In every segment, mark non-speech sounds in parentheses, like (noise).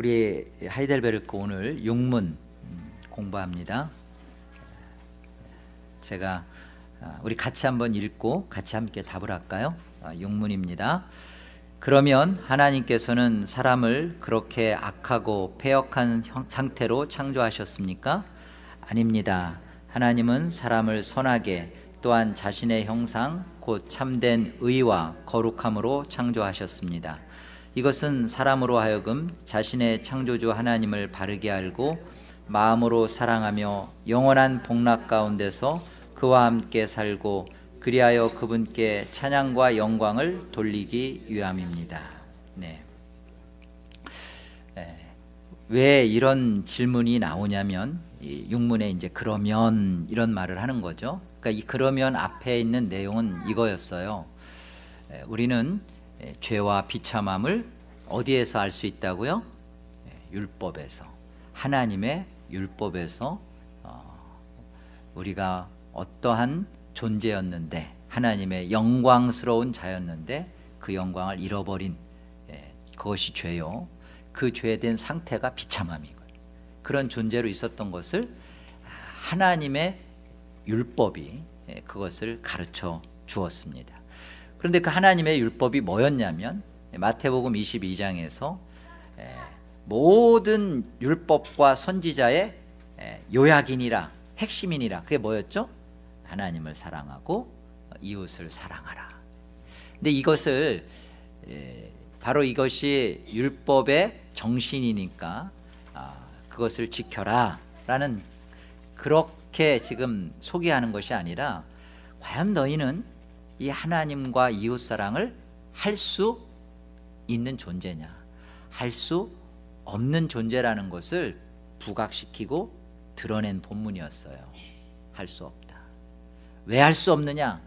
우리 하이델베르크 오늘 육문 공부합니다. 제가 아, 우리 같이 한번 읽고 같이 함께 답을 할까요? 아, 육문입니다. 그러면 하나님께서는 사람을 그렇게 악하고 패역한 상태로 창조하셨습니까? 아닙니다. 하나님은 사람을 선하게 또한 자신의 형상 곧 참된 의와 거룩함으로 창조하셨습니다. 이것은 사람으로 하여금 자신의 창조주 하나님을 바르게 알고 마음으로 사랑하며 영원한 복락 가운데서 그와 함께 살고 그리하여 그분께 찬양과 영광을 돌리기 위함입니다. 네. 왜 이런 질문이 나오냐면 육문에 이제 그러면 이런 말을 하는 거죠. 그러니까 이 그러면 앞에 있는 내용은 이거였어요. 우리는 죄와 비참함을 어디에서 알 수 있다고요? 율법에서. 하나님의 율법에서 어, 우리가 어떠한 존재였는데 하나님의 영광스러운 자였는데 그 영광을 잃어버린 그것이 죄요. 그 죄된 상태가 비참함이고 그런 존재로 있었던 것을 하나님의 율법이 그것을 가르쳐 주었습니다 그런데 그 하나님의 율법이 뭐였냐면 마태복음 22장에서 모든 율법과 선지자의 요약이니라 핵심이니라 그게 뭐였죠? 하나님을 사랑하고 이웃을 사랑하라 근데 이것을 바로 이것이 율법의 정신이니까 아, 그것을 지켜라 라는 그렇게 지금 소개하는 것이 아니라 과연 너희는 이 하나님과 이웃사랑을 할 수 있는 존재냐? 할 수 없는 존재라는 것을 부각시키고 드러낸 본문이었어요. 할 수 없다. 왜 할 수 없느냐?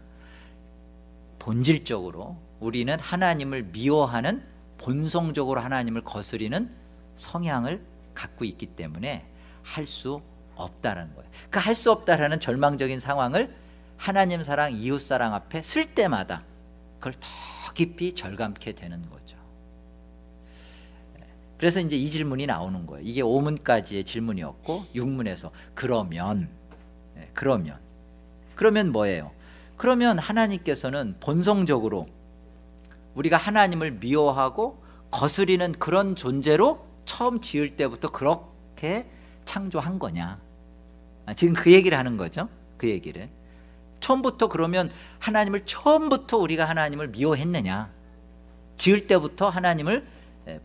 본질적으로 우리는 하나님을 미워하는 본성적으로 하나님을 거스리는 성향을 갖고 있기 때문에 할 수 없다라는 거예요. 그 할 수 없다라는 절망적인 상황을 하나님 사랑, 이웃 사랑 앞에 쓸 때마다 그걸 더 깊이 절감케 되는 거죠. 그래서 이제 이 질문이 나오는 거예요. 이게 5문까지의 질문이었고 6문에서 그러면 네, 그러면. 그러면 뭐예요? 그러면 하나님께서는 본성적으로 우리가 하나님을 미워하고 거스리는 그런 존재로 처음 지을 때부터 그렇게 창조한 거냐? 아, 지금 그 얘기를 하는 거죠? 그 얘기를 처음부터 그러면 하나님을 처음부터 우리가 하나님을 미워했느냐? 지을 때부터 하나님을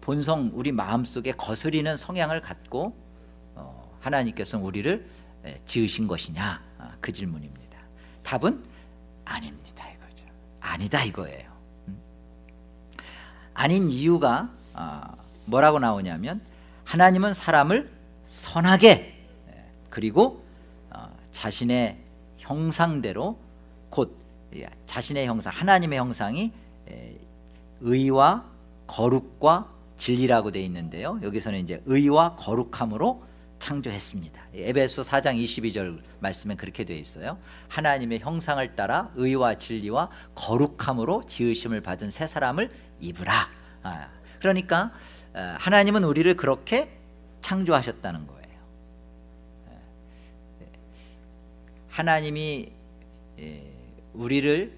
본성 우리 마음속에 거스리는 성향을 갖고 어, 하나님께서 우리를 지으신 것이냐? 아, 그 질문입니다. 답은 아닙니다 이거죠. 아니다 이거예요. 음. 아닌 이유가 아, 뭐라고 나오냐면 하나님은 사람을 선하게 그리고 어, 자신의 형상대로 곧 자신의 형상 하나님의 형상이 의와 거룩과 진리라고 되어 있는데요. 여기서는 이제 의와 거룩함으로 창조했습니다. 에베소 4장 22절 말씀에 그렇게 되어 있어요. 하나님의 형상을 따라 의와 진리와 거룩함으로 지으심을 받은 새 사람을 입으라. 아, 그러니까 어, 하나님은 우리를 그렇게 창조하셨다는 거예요 하나님이 우리를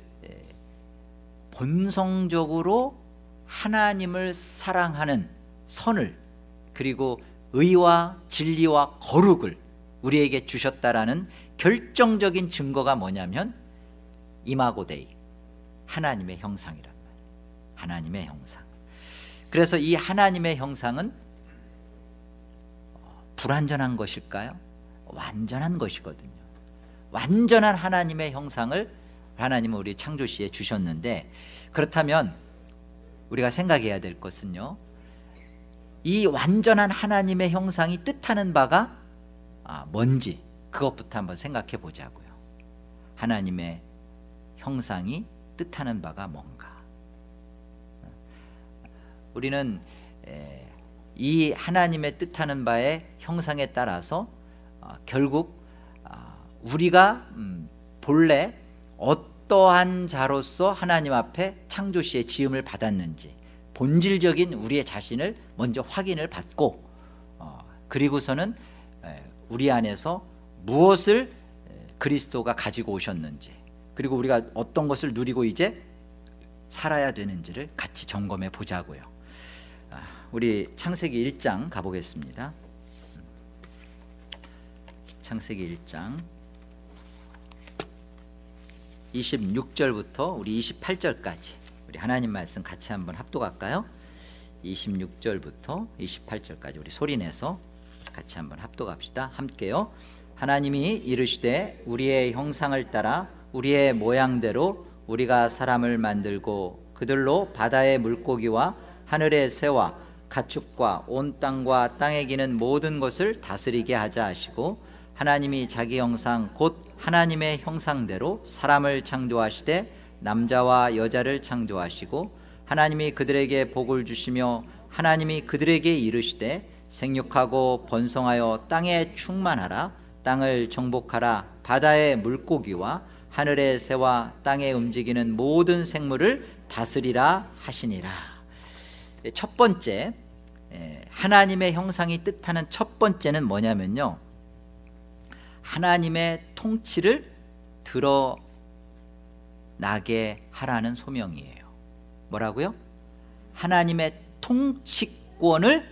본성적으로 하나님을 사랑하는 선을 그리고 의와 진리와 거룩을 우리에게 주셨다라는 결정적인 증거가 뭐냐면 이마고데이 하나님의 형상이란 말이에요. 하나님의 형상. 그래서 이 하나님의 형상은 불완전한 것일까요? 완전한 것이거든요 완전한 하나님의 형상을 하나님은 우리 창조시에 주셨는데 그렇다면 우리가 생각해야 될 것은요 이 완전한 하나님의 형상이 뜻하는 바가 아, 뭔지 그것부터 한번 생각해 보자고요. 하나님의 형상이 뜻하는 바가 뭔가. 우리는 이 하나님의 뜻하는 바의 형상에 따라서 어, 결국 우리가 음, 본래 어떠한 자로서 하나님 앞에 창조시의 지음을 받았는지 본질적인 우리의 자신을 먼저 확인을 받고 어, 그리고서는 에, 우리 안에서 무엇을 에, 그리스도가 가지고 오셨는지 그리고 우리가 어떤 것을 누리고 이제 살아야 되는지를 같이 점검해 보자고요. 아, 우리 창세기 1장 가보겠습니다. 창세기 1장 26절부터 우리 28절까지 우리 하나님 말씀 같이 한번 합독할까요? 26절부터 28절까지 우리 소리내서 같이 한번 합독합시다 함께요 하나님이 이르시되 우리의 형상을 따라 우리의 모양대로 우리가 사람을 만들고 그들로 바다의 물고기와 하늘의 새와 가축과 온 땅과 땅에 기는 모든 것을 다스리게 하자 하시고 하나님이 자기 형상 곧 하나님의 형상대로 사람을 창조하시되 남자와 여자를 창조하시고 하나님이 그들에게 복을 주시며 하나님이 그들에게 이르시되 생육하고 번성하여 땅에 충만하라 땅을 정복하라. 바다의 물고기와 하늘의 새와 땅에 움직이는 모든 생물을 다스리라 하시니라. 첫 번째 예, 하나님의 형상이 뜻하는 첫 번째는 뭐냐면요 하나님의 통치를 드러나게 하라는 소명이에요 뭐라고요? 하나님의 통치권을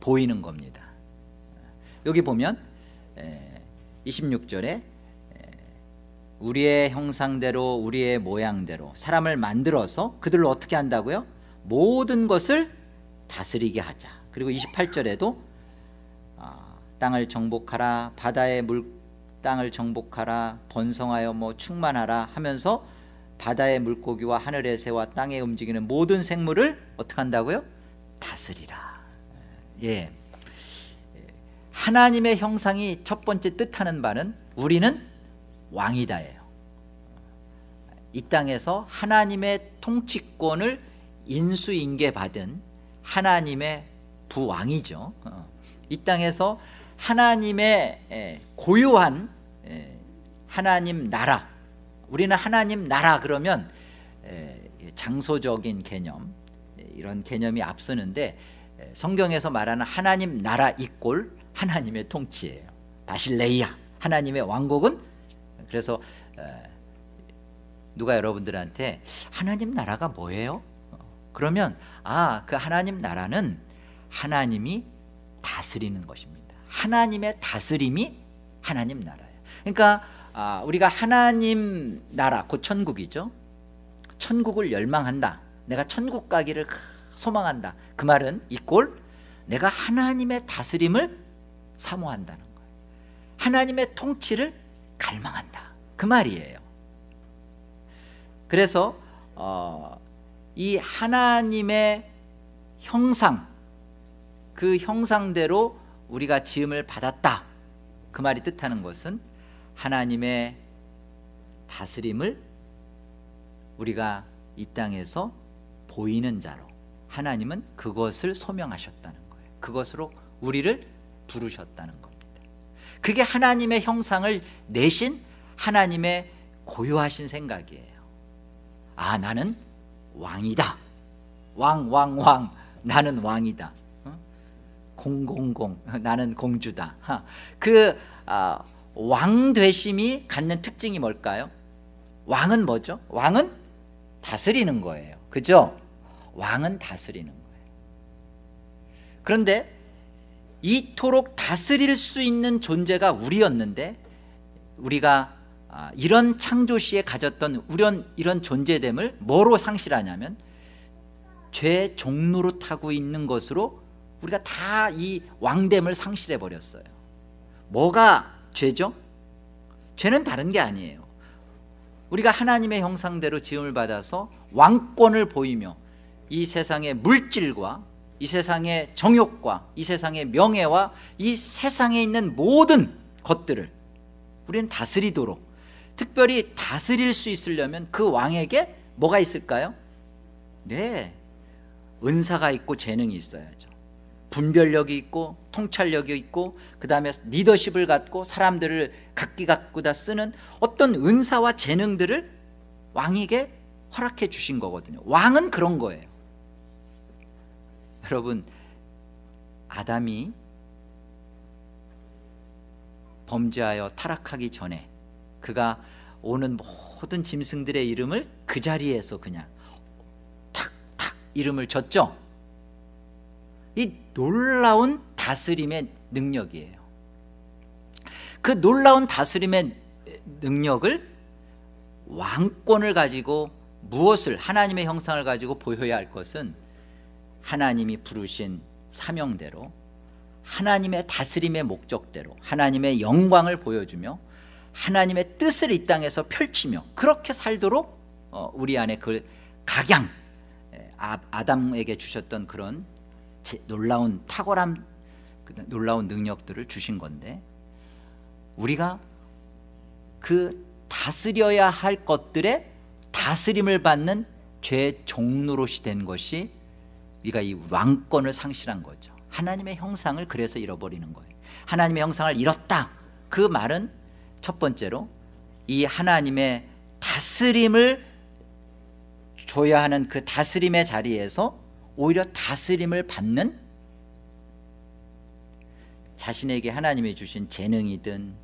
보이는 겁니다 여기 보면 26절에 우리의 형상대로 우리의 모양대로 사람을 만들어서 그들로 어떻게 한다고요? 모든 것을 다스리게 하자 그리고 28절에도 땅을 정복하라 바다의 물 땅을 정복하라 번성하여 뭐 충만하라 하면서 바다의 물고기와 하늘의 새와 땅에 움직이는 모든 생물을 어떻게 한다고요? 다스리라 예. 하나님의 형상이 첫 번째 뜻하는 바는 우리는 왕이다예요 이 땅에서 하나님의 통치권을 인수인계받은 하나님의 부왕이죠 어. 이 땅에서 하나님의 고유한 하나님 나라. 우리는 하나님 나라 그러면 장소적인 개념 이런 개념이 앞서는데 성경에서 말하는 하나님 나라 이꼴 하나님의 통치예요. 바실레이아 하나님의 왕국은? 그래서 누가 여러분들한테 하나님 나라가 뭐예요? 그러면 아 그 하나님 나라는 하나님이 다스리는 것입니다 하나님의 다스림이 하나님 나라예요. 그러니까 아, 우리가 하나님 나라 곧 천국이죠. 천국을 열망한다. 내가 천국 가기를 소망한다. 그 말은 이꼴 내가 하나님의 다스림을 사모한다는 거예요. 하나님의 통치를 갈망한다. 그 말이에요. 그래서 어, 이 하나님의 형상 그 형상대로 우리가 지음을 받았다. 그 말이 뜻하는 것은 하나님의 다스림을 우리가 이 땅에서 보이는 자로 하나님은 그것을 소명하셨다는 거예요. 그것으로 우리를 부르셨다는 겁니다. 그게 하나님의 형상을 내신 하나님의 고유하신 생각이에요. 아 나는 왕이다. 왕 왕, 왕. 나는 왕이다 공공공 (laughs) 나는 공주다 그 아, 왕되심이 갖는 특징이 뭘까요? 왕은 뭐죠? 왕은 다스리는 거예요 그죠? 왕은 다스리는 거예요 그런데 이토록 다스릴 수 있는 존재가 우리였는데 우리가 아, 이런 창조시에 가졌던 이런, 이런 존재됨을 뭐로 상실하냐면 죄 종로로 타고 있는 것으로 우리가 다 이 왕됨을 상실해 버렸어요 뭐가 죄죠? 죄는 다른 게 아니에요 우리가 하나님의 형상대로 지음을 받아서 왕권을 보이며 이 세상의 물질과 이 세상의 정욕과 이 세상의 명예와 이 세상에 있는 모든 것들을 우리는 다스리도록 특별히 다스릴 수 있으려면 그 왕에게 뭐가 있을까요? 네 은사가 있고 재능이 있어야죠 분별력이 있고 통찰력이 있고 그 다음에 리더십을 갖고 사람들을 각기 갖고 다 쓰는 어떤 은사와 재능들을 왕에게 허락해 주신 거거든요. 왕은 그런 거예요. 여러분 아담이 범죄하여 타락하기 전에 그가 오는 모든 짐승들의 이름을 그 자리에서 그냥 탁탁 이름을 줬죠 이 놀라운 다스림의 능력이에요. 그 놀라운 다스림의 능력을 왕권을 가지고 무엇을 하나님의 형상을 가지고 보여야 할 것은 하나님이 부르신 사명대로 하나님의 다스림의 목적대로 하나님의 영광을 보여주며 하나님의 뜻을 이 땅에서 펼치며 그렇게 살도록 어, 우리 안에 그 각양 아, 아담에게 주셨던 그런 놀라운 탁월함 그 놀라운 능력들을 주신 건데 우리가 그 다스려야 할 것들의 다스림을 받는 죄 종로롯이 된 것이 우리가 이 왕권을 상실한 거죠. 하나님의 형상을 그래서 잃어버리는 거예요. 하나님의 형상을 잃었다. 그 말은 첫 번째로 이 하나님의 다스림을 줘야 하는 그 다스림의 자리에서 오히려 다스림을 받는 자신에게 하나님이 주신 재능이든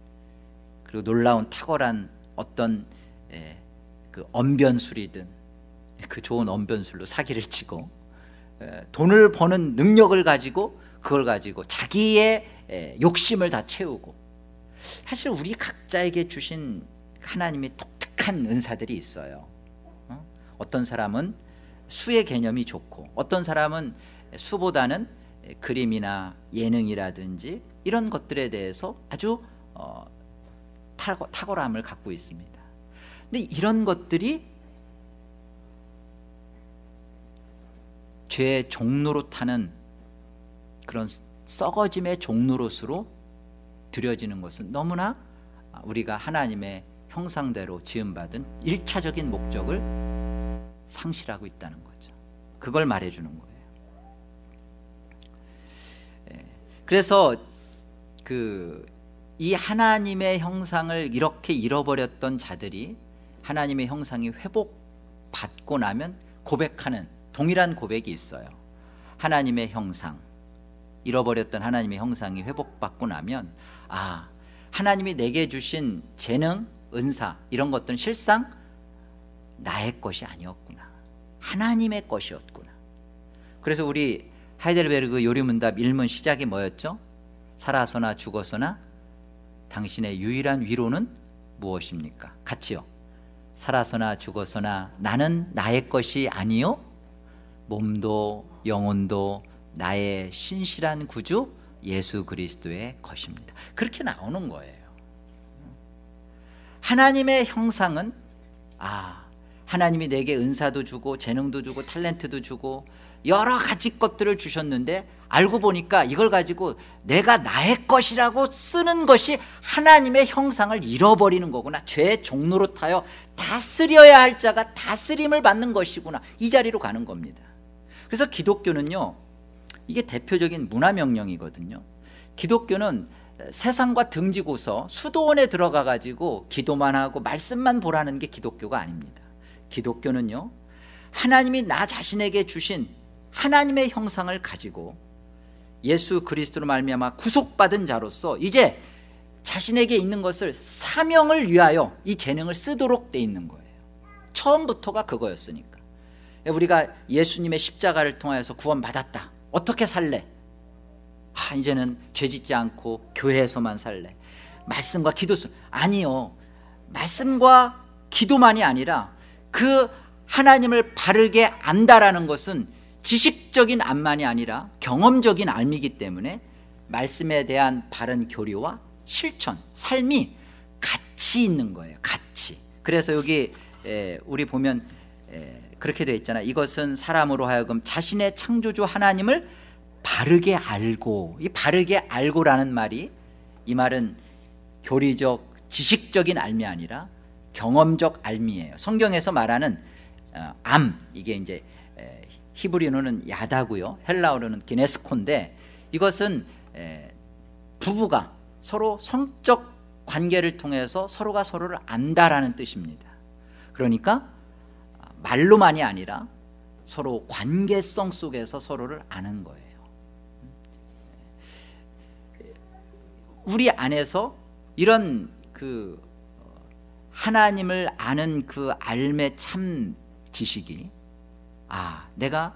그리고 놀라운 탁월한 어떤 예, 그 언변술이든 그 좋은 언변술로 사기를 치고 예, 돈을 버는 능력을 가지고 그걸 가지고 자기의 예, 욕심을 다 채우고 사실 우리 각자에게 주신 하나님이 독특한 은사들이 있어요 어? 어떤 사람은 수의 개념이 좋고 어떤 사람은 수보다는 그림이나 예능이라든지 이런 것들에 대해서 아주 어, 탁월 함을 갖고 있습니다. 근데 이런 것들이 죄의 타는 그런 썩어짐의 종로롯으로 드려지는 것은 너무나 우리가 하나님의 형상대로 지음받은 일차적인 목적을 상실하고 있다는 거죠. 그걸 말해주는 거예요. 예. 그래서 그 이 하나님의 형상을 이렇게 잃어버렸던 자들이 하나님의 형상이 회복받고 나면 고백하는 동일한 고백이 있어요. 하나님의 형상 잃어버렸던 하나님의 형상이 회복받고 나면 아 하나님이 내게 주신 재능, 은사 이런 것들은 실상 나의 것이 아니었구나. 하나님의 것이었구나. 그래서 우리 하이델베르그 요리문답 1문 시작이 뭐였죠? 살아서나 죽어서나 당신의 유일한 위로는 무엇입니까? 같이요. 살아서나 죽어서나 나는 나의 것이 아니요. 몸도 영혼도 나의 신실한 구주 예수 그리스도의 것입니다. 그렇게 나오는 거예요. 하나님의 형상은 아 하나님이 내게 은사도 주고 재능도 주고 탤런트도 주고 여러 가지 것들을 주셨는데 알고 보니까 이걸 가지고 내가 나의 것이라고 쓰는 것이 하나님의 형상을 잃어버리는 거구나. 죄의 종로로 타여 다스려야 할 자가 다스림을 받는 것이구나. 이 자리로 가는 겁니다. 그래서 기독교는요 이게 대표적인 문화명령이거든요. 기독교는 세상과 등지고서 수도원에 들어가 가지고 기도만 하고 말씀만 보라는 게 기독교가 아닙니다 기독교는요 하나님이 나 자신에게 주신 하나님의 형상을 가지고 예수 그리스도로 말미암아 구속받은 자로서 이제 자신에게 있는 것을 사명을 위하여 이 재능을 쓰도록 돼 있는 거예요. 처음부터가 그거였으니까. 우리가 예수님의 십자가를 통하여서 구원 받았다. 어떻게 살래? 아, 이제는 죄 짓지 않고 교회에서만 살래. 말씀과 기도 아니요. 말씀과 기도만이 아니라 그 하나님을 바르게 안다라는 것은 지식적인 안만이 아니라 경험적인 알미기 때문에 말씀에 대한 바른 교리와 실천, 삶이 같이 있는 거예요 같이. 그래서 여기 우리 보면 그렇게 되어 있잖아요 이것은 사람으로 하여금 자신의 창조주 하나님을 바르게 알고 이 바르게 알고라는 말이 이 말은 교리적 지식적인 알미 아니라 경험적 알미예요. 성경에서 말하는 어, 암 이게 이제 히브리어는 야다고요. 헬라어로는 기네스코인데 이것은 부부가 서로 성적 관계를 통해서 서로가 서로를 안다라는 뜻입니다. 그러니까 말로만이 아니라 서로 관계성 속에서 서로를 아는 거예요. 우리 안에서 이런 그 하나님을 아는 그 알매 참 지식이 아 내가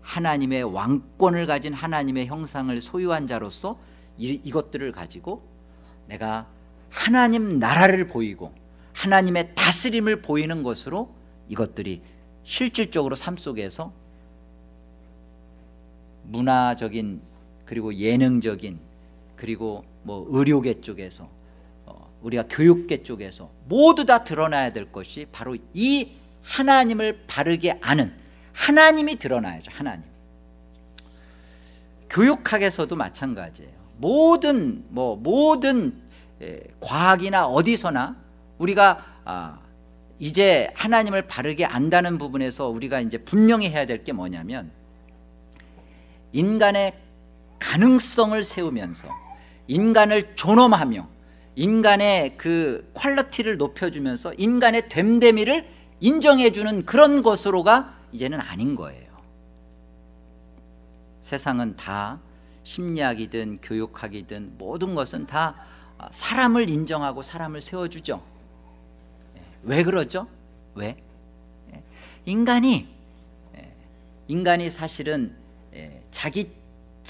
하나님의 왕권을 가진 하나님의 형상을 소유한 자로서 이, 이것들을 가지고 내가 하나님 나라를 보이고 하나님의 다스림을 보이는 것으로 이것들이 실질적으로 삶 속에서 문화적인 그리고 예능적인 그리고 뭐 의료계 쪽에서 어, 우리가 교육계 쪽에서 모두 다 드러나야 될 것이 바로 이 하나님을 바르게 아는 하나님이 드러나야죠 하나님 교육학에서도 마찬가지예요. 모든 뭐 모든 에, 과학이나 어디서나 우리가 아, 이제 하나님을 바르게 안다는 부분에서 우리가 이제 분명히 해야 될 게 뭐냐면 인간의 가능성을 세우면서 인간을 존엄하며 인간의 그 quality를 높여주면서 인간의 됨됨이를 인정해주는 그런 것으로가 이제는 아닌 거예요 세상은 다 심리학이든 교육학이든 모든 것은 다 사람을 인정하고 사람을 세워주죠 왜 그러죠? 왜? 인간이 인간이 사실은 자기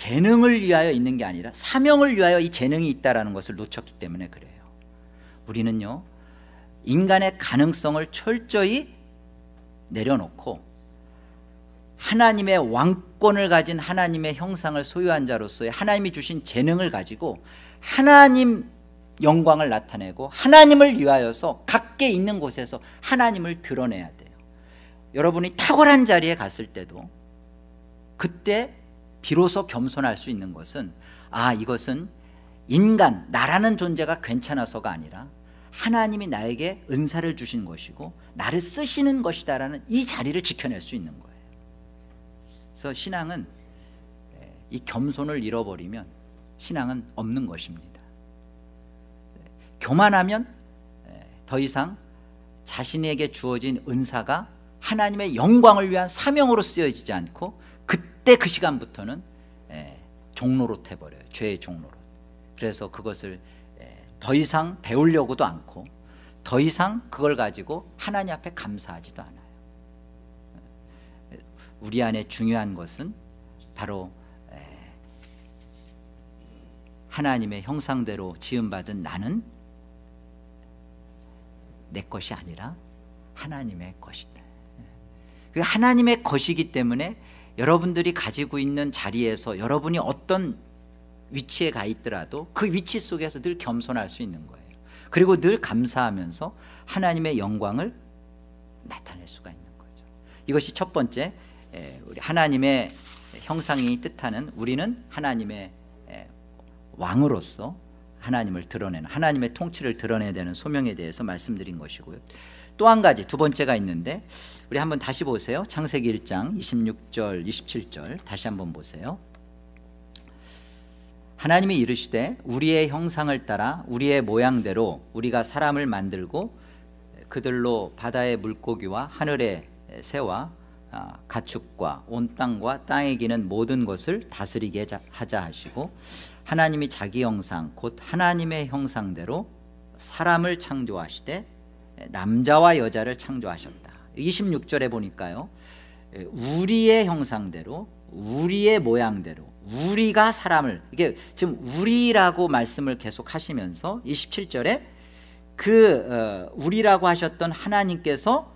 재능을 위하여 있는 게 아니라 사명을 위하여 이 재능이 있다는 것을 놓쳤기 때문에 그래요. 우리는요 인간의 가능성을 철저히 내려놓고 하나님의 왕권을 가진 하나님의 형상을 소유한 자로서의 하나님이 주신 재능을 가지고 하나님 영광을 나타내고 하나님을 위하여서 각계 있는 곳에서 하나님을 드러내야 돼요. 여러분이 탁월한 자리에 갔을 때도 그때 비로소 겸손할 수 있는 것은 아 이것은 인간 나라는 존재가 괜찮아서가 아니라 하나님이 나에게 은사를 주신 것이고 나를 쓰시는 것이다라는 이 자리를 지켜낼 수 있는 거예요. 그래서 신앙은 이 겸손을 잃어버리면 신앙은 없는 것입니다. 교만하면 더 이상 자신에게 주어진 은사가 하나님의 영광을 위한 사명으로 쓰여지지 않고 그때 그 시간부터는 종로로 돼버려요. 죄의 종로로. 그래서 그것을 더 이상 배우려고도 않고 더 이상 그걸 가지고 하나님 앞에 감사하지도 않아요. 우리 안에 중요한 것은 바로 하나님의 형상대로 지음받은 나는 내 것이 아니라 하나님의 것이다. 그 하나님의 것이기 때문에 여러분들이 가지고 있는 자리에서 여러분이 어떤 위치에 가 있더라도 그 위치 속에서 늘 겸손할 수 있는 거예요. 그리고 늘 감사하면서 하나님의 영광을 나타낼 수가 있는 거죠. 이것이 첫 번째 우리 하나님의 형상이 뜻하는 우리는 하나님의 왕으로서 하나님을 드러내는 하나님의 통치를 드러내야 되는 소명에 대해서 말씀드린 것이고요 또 한 가지 두 번째가 있는데 우리 한번 다시 보세요. 창세기 1장 26절 27절 다시 한번 보세요. 하나님이 이르시되 우리의 형상을 따라 우리의 모양대로 우리가 사람을 만들고 그들로 바다의 물고기와 하늘의 새와 아, 가축과 온 땅과 땅에 기는 모든 것을 다스리게 하자 하시고 하나님이 자기 형상 곧 하나님의 형상대로 사람을 창조하시되 남자와 여자를 창조하셨다 26절에 보니까요 우리의 형상대로 우리의 모양대로 우리가 사람을 이게 지금 우리라고 말씀을 계속 하시면서 27절에 그 어, 우리라고 하셨던 하나님께서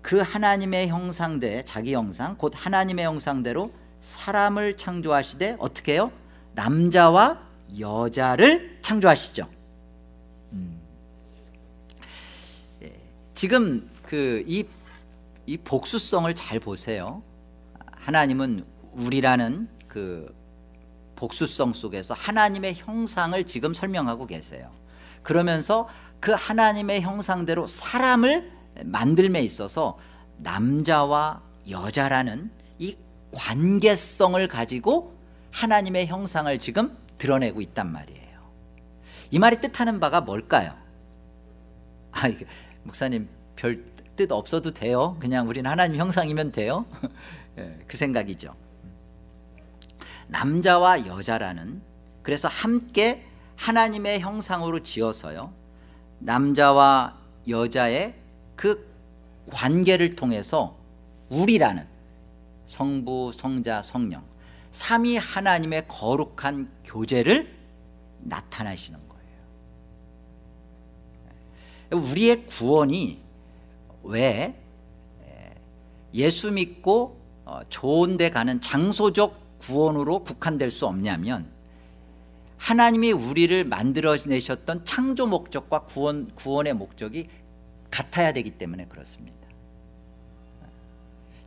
그 하나님의 형상대 자기 형상 곧 하나님의 형상대로 사람을 창조하시되 어떻게 해요? 남자와 여자를 창조하시죠 지금 그이 이 복수성을 잘 보세요. 하나님은 우리라는 그 복수성 속에서 하나님의 형상을 지금 설명하고 계세요. 그러면서 그 하나님의 형상대로 사람을 만들매 있어서 남자와 여자라는 이 관계성을 가지고 하나님의 형상을 지금 드러내고 있단 말이에요. 이 말이 뜻하는 바가 뭘까요? 아, 목사님 별 뜻 없어도 돼요. 그냥 우리는 하나님 형상이면 돼요. (laughs) 예, 그 생각이죠. 남자와 여자라는 그래서 함께 하나님의 형상으로 지어서요. 남자와 여자의 그 관계를 통해서 우리라는 성부, 성자, 성령 삼위 하나님의 거룩한 교제를 나타내시는. 우리의 구원이 왜 예수 믿고 어, 좋은 데 가는 장소적 구원으로 국한될 수 없냐면 하나님이 우리를 만들어내셨던 창조 목적과 구원, 구원의 목적이 같아야 되기 때문에 그렇습니다.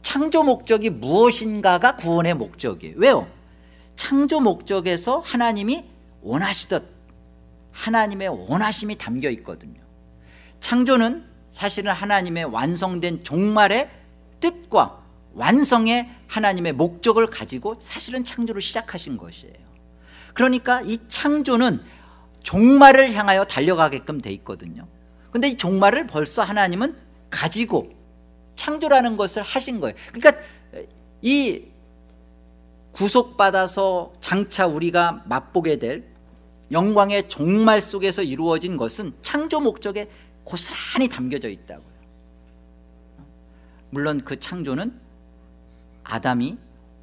창조 목적이 무엇인가가 구원의 목적이에요. 왜요? 창조 목적에서 하나님이 원하시듯 하나님의 원하심이 담겨 있거든요 창조는 사실은 하나님의 완성된 종말의 뜻과 완성의 하나님의 목적을 가지고 사실은 창조를 시작하신 것이에요. 그러니까 이 창조는 종말을 향하여 달려가게끔 돼 있거든요. 근데 이 종말을 벌써 하나님은 가지고 창조라는 것을 하신 거예요. 그러니까 이 구속받아서 장차 우리가 맛보게 될 영광의 종말 속에서 이루어진 것은 창조 목적에 고스란히 담겨져 있다고요. 물론 그 창조는 아담이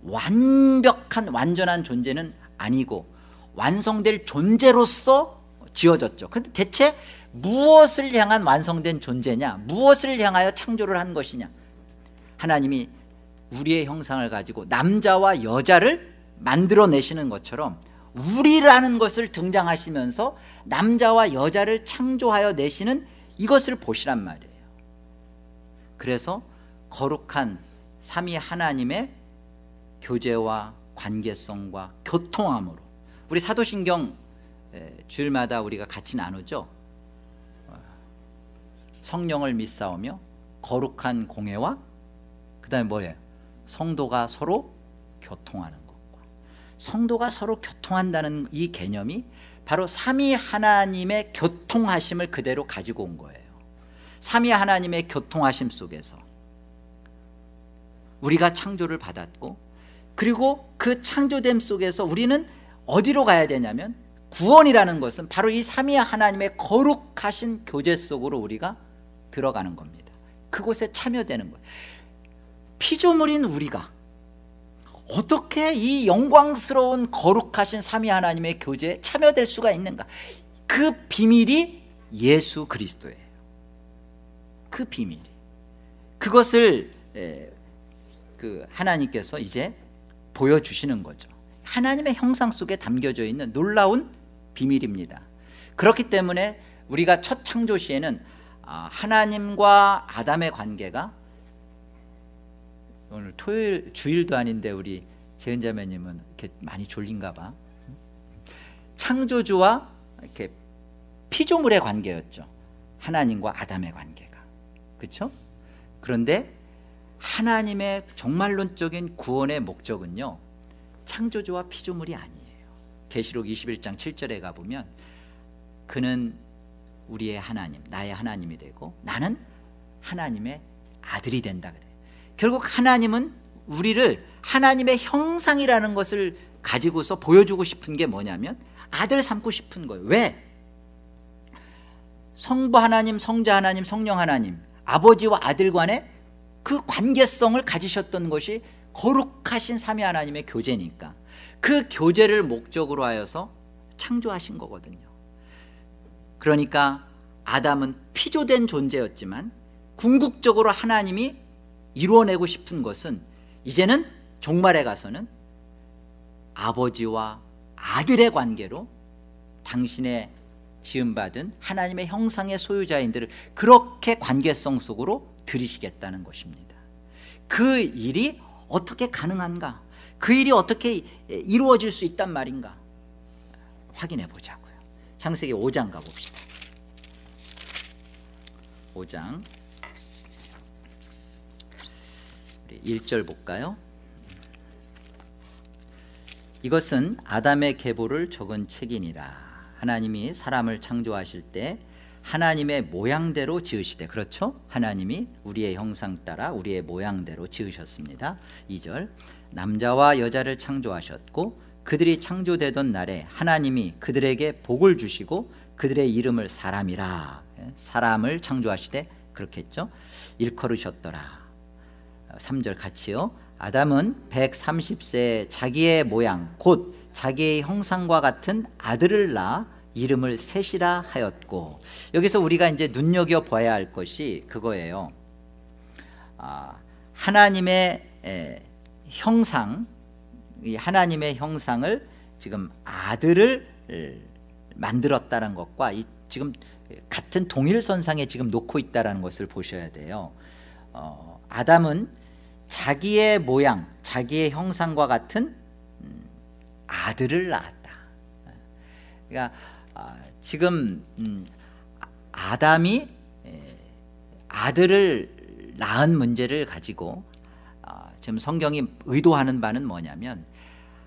완벽한 완전한 존재는 아니고 완성될 존재로서 지어졌죠. 그런데 대체 무엇을 향한 완성된 존재냐? 무엇을 향하여 창조를 한 것이냐? 하나님이 우리의 형상을 가지고 남자와 여자를 만들어내시는 것처럼 우리라는 것을 등장하시면서 남자와 여자를 창조하여 내시는 이것을 보시란 말이에요 그래서 거룩한 삼위 하나님의 교제와 관계성과 교통함으로 우리 사도신경 주일마다 우리가 같이 나누죠 성령을 믿사오며 거룩한 공예와 그 다음에 뭐예요? 성도가 서로 교통하는 것과 성도가 서로 교통한다는 이 개념이 바로 삼위 하나님의 교통하심을 그대로 가지고 온 거예요. 삼위 하나님의 교통하심 속에서 우리가 창조를 받았고 그리고 그 창조됨 속에서 우리는 어디로 가야 되냐면 구원이라는 것은 바로 이 삼위 하나님의 거룩하신 교제 속으로 우리가 들어가는 겁니다. 그곳에 참여되는 거예요. 피조물인 우리가 어떻게 이 영광스러운 거룩하신 삼위 하나님의 교제에 참여될 수가 있는가? 그 비밀이 예수 그리스도예요. 그 비밀이. 그것을 그 하나님께서 이제 보여주시는 거죠. 하나님의 형상 속에 담겨져 있는 놀라운 비밀입니다. 그렇기 때문에 우리가 첫 창조 시에는 아, 하나님과 아담의 관계가 오늘 토요일 주일도 아닌데 우리 재은 자매님은 이렇게 많이 졸린가 봐. 창조주와 이렇게 피조물의 관계였죠. 하나님과 아담의 관계가. 그렇죠? 그런데 하나님의 종말론적인 구원의 목적은요 창조주와 피조물이 아니에요. 계시록 21장 7절에 가보면 그는 우리의 하나님 나의 하나님이 되고 나는 하나님의 아들이 된다 그래 결국 하나님은 우리를 하나님의 형상이라는 것을 가지고서 보여주고 싶은 게 뭐냐면 아들 삼고 싶은 거예요 왜? 성부 하나님 성자 하나님 성령 하나님 아버지와 아들 간의 그 관계성을 가지셨던 것이 거룩하신 삼위 하나님의 교제니까 그 교제를 목적으로 하여서 창조하신 거거든요 그러니까 아담은 피조된 존재였지만 궁극적으로 하나님이 이루어내고 싶은 것은 이제는 종말에 가서는 아버지와 아들의 관계로 당신의 지음받은 하나님의 형상의 소유자인들을 그렇게 관계성 속으로 들이시겠다는 것입니다. 그 일이 어떻게 가능한가? 그 일이 어떻게 이루어질 수 있단 말인가? 확인해 보자고요. 창세기 5장 가봅시다. 5장 1절 볼까요? 이것은 아담의 계보를 적은 책이니라. 하나님이 사람을 창조하실 때 하나님의 모양대로 지으시되 그렇죠? 하나님이 우리의 형상 따라 우리의 모양대로 지으셨습니다. 2절. 남자와 여자를 창조하셨고 그들이 창조되던 날에 하나님이 그들에게 복을 주시고 그들의 이름을 사람이라. 예, 사람을 창조하시되 그렇게 했죠? 일컬으셨더라 3절 같이요. 아담은 130세 자기의 모양 곧 자기의 형상과 같은 아들을 낳아 이름을 셋이라 하였고 여기서 우리가 이제 눈여겨봐야 할 것이 그거예요. 아, 하나님의 에, 형상 이 하나님의 형상을 지금 아들을 만들었다는 것과 이 지금 같은 동일선상에 지금 놓고 있다는 것을 보셔야 돼요. 어, 아담은 자기의 모양 자기의 형상과 같은 음, 아들을 낳았다. 그러니까 아, 지금 음, 아담이 아들을 낳은 문제를 가지고 아, 지금 성경이 의도하는 바는 뭐냐면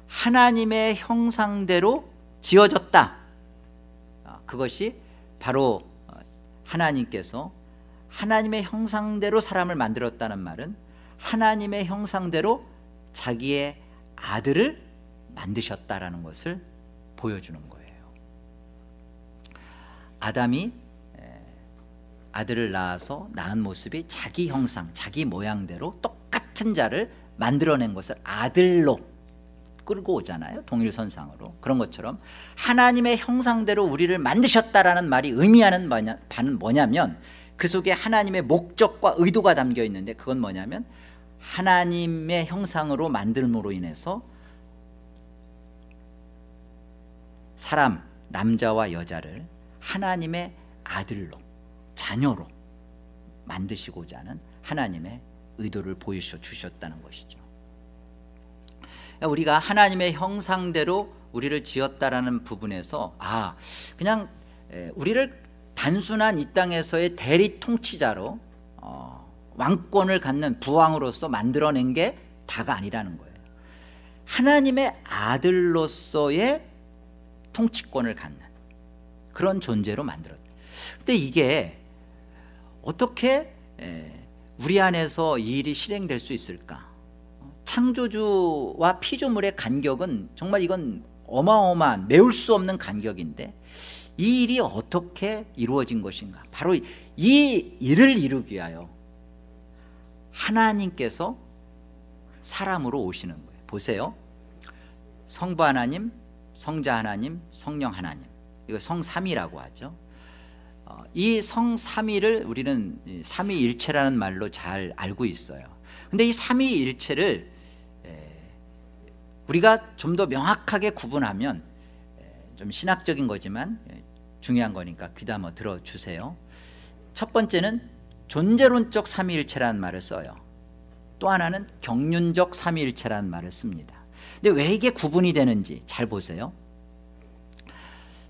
하나님의 형상대로 지어졌다. 아, 그것이 바로 어, 하나님께서 하나님의 형상대로 사람을 만들었다는 말은 하나님의 형상대로 자기의 아들을 만드셨다라는 것을 보여주는 거예요. 아담이 아들을 낳아서 낳은 모습이 자기 형상, 자기 모양대로 똑같은 자를 만들어낸 것을 아들로 끌고 오잖아요 동일선상으로. 그런 것처럼 하나님의 형상대로 우리를 만드셨다라는 말이 의미하는 바는 뭐냐면 그 속에 하나님의 목적과 의도가 담겨 있는데 그건 뭐냐면 하나님의 형상으로 만들므로 인해서 사람 남자와 여자를 하나님의 아들로 자녀로 만드시고자 하는 하나님의 의도를 보여주셨 주셨다는 것이죠. 우리가 하나님의 형상대로 우리를 지었다라는 부분에서 아 그냥 우리를 단순한 이 땅에서의 대리 통치자로 어, 왕권을 갖는 부왕으로서 만들어낸 게 다가 아니라는 거예요. 하나님의 아들로서의 통치권을 갖는 그런 존재로 만들었다. 근데 이게 어떻게 우리 안에서 이 일이 실행될 수 있을까? 창조주와 피조물의 간격은 정말 이건 어마어마한 메울 수 없는 간격인데 이 일이 어떻게 이루어진 것인가? 바로 이 일을 이루기 위하여 하나님께서 사람으로 오시는 거예요. 보세요. 성부 하나님 성자 하나님 성령 하나님. 이거 성삼이라고 하죠. 어, 이 성삼위를 우리는 삼위일체라는 말로 잘 알고 있어요. 근데 이 삼위일체를 우리가 좀 더 명확하게 구분하면 좀 신학적인 거지만 중요한 거니까 귀담아 들어주세요. 첫 번째는 존재론적 삼위일체라는 말을 써요. 또 하나는 경륜적 삼위일체라는 말을 씁니다. 근데 왜 이게 구분이 되는지 잘 보세요.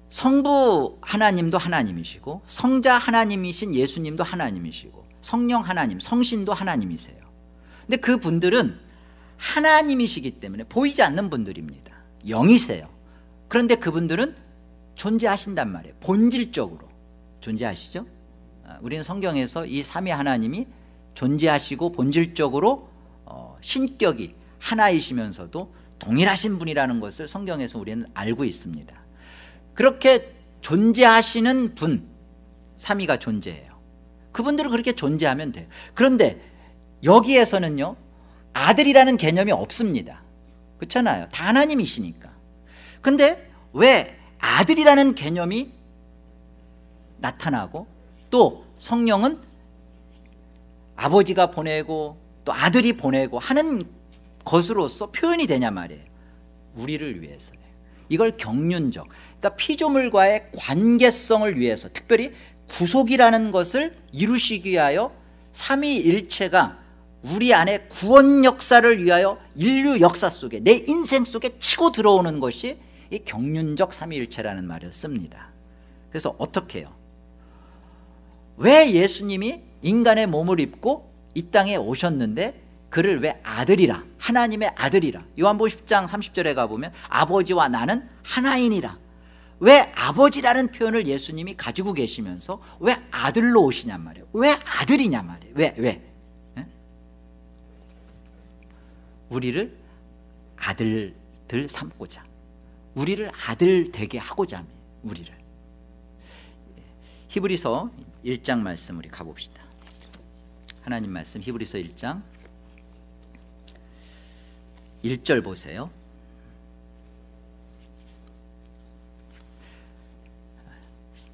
성부 하나님도 하나님이시고 성자 하나님이신 예수님도 하나님이시고 성령 하나님 성신도 하나님이세요. 근데 그분들은 하나님이시기 때문에 보이지 않는 분들입니다. 영이세요. 그런데 그분들은 존재하신단 말이에요. 본질적으로. 존재하시죠? 아, 우리는 성경에서 이 삼위 하나님이 존재하시고 본질적으로 어, 신격이 하나이시면서도 동일하신 분이라는 것을 성경에서 우리는 알고 있습니다. 그렇게 존재하시는 분 삼위가 존재해요. 그분들은 그렇게 존재하면 돼요. 그런데 여기에서는요 아들이라는 개념이 없습니다. 그렇잖아요. 다 하나님이시니까. 근데 왜 아들이라는 개념이 나타나고 또 성령은 아버지가 보내고 또 아들이 보내고 하는 것으로서 표현이 되냐 말이에요. 우리를 위해서요 이걸 경륜적 그러니까 피조물과의 관계성을 위해서 특별히 구속이라는 것을 이루시기 위하여 삼위일체가 우리 안에 구원 역사를 위하여 인류 역사 속에 내 인생 속에 치고 들어오는 것이 이 경륜적 삼위일체라는 말을 씁니다. 그래서 어떻게 해요? 왜 예수님이 인간의 몸을 입고 이 땅에 오셨는데 그를 왜 아들이라 하나님의 아들이라 요한복음 10장 30절에 가보면 아버지와 나는 하나인이라 왜 아버지라는 표현을 예수님이 가지고 계시면서 왜 아들로 오시냔 말이에요 왜 아들이냐 말이에요 왜? 왜? 예? 우리를 아들들 삼고자 우리를 아들 되게 하고자 합니다 우리를 히브리서 1장 말씀 우리 가봅시다. 하나님 말씀 히브리서 1장. 1절 보세요.